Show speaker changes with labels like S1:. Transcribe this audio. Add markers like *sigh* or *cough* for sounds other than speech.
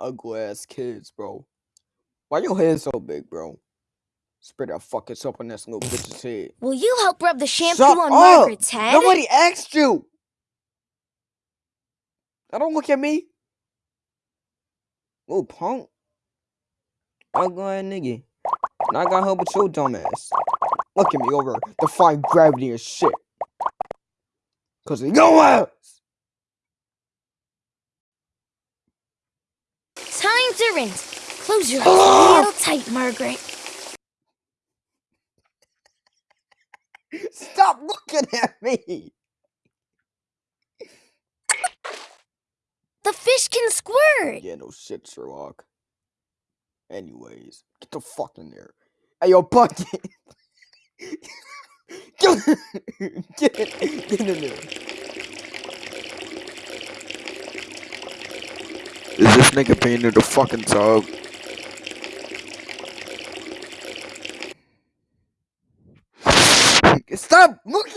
S1: ugly ass kids, bro. Why your head so big, bro? Spread that fucking soap on this little *laughs* bitch's head.
S2: Will you help rub the shampoo
S1: Shut
S2: on
S1: up!
S2: Margaret's head?
S1: Nobody asked you. Now don't look at me. Little punk. Ugly ass nigga. And I got help with your dumb ass. Look at me over defying gravity and shit. Cause of your ass.
S2: Close your *gasps* eyes real tight, Margaret.
S1: Stop looking at me.
S2: The fish can squirt.
S1: Yeah, no shit, Sherlock. Anyways, get the fuck in there. Hey, yo, bucket. *laughs* get, get, get in there. Is this nigga painted the fucking tub? Stop looking